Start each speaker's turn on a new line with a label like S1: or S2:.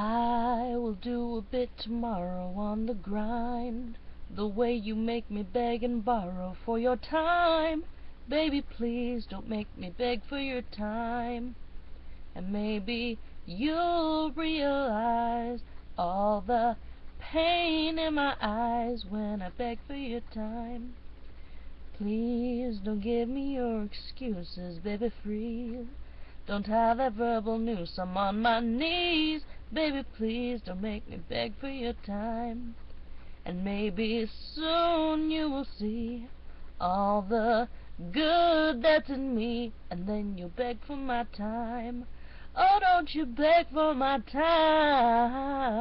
S1: I will do a bit tomorrow on the grind The way you make me beg and borrow for your time. Baby, please don't make me beg for your time. And maybe you'll realize All the pain in my eyes When I beg for your time. Please don't give me your excuses, baby, freeze Don't have that verbal noose, I'm on my knees Baby, please don't make me beg for your time. And maybe soon you will see All the good that's in me. And then you'll beg for my time. Oh, don't you beg for my time